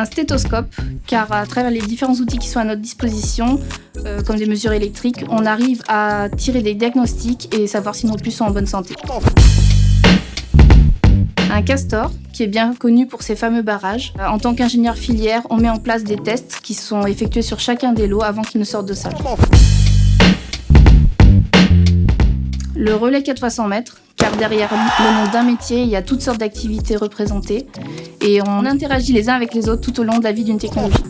Un stéthoscope, car à travers les différents outils qui sont à notre disposition, euh, comme des mesures électriques, on arrive à tirer des diagnostics et savoir si nos puces sont en bonne santé. Un castor, qui est bien connu pour ses fameux barrages. En tant qu'ingénieur filière, on met en place des tests qui sont effectués sur chacun des lots avant qu'ils ne sortent de salle. Le relais 4 x 100 mètres, car derrière le nom d'un métier, il y a toutes sortes d'activités représentées et on interagit les uns avec les autres tout au long de la vie d'une technologie.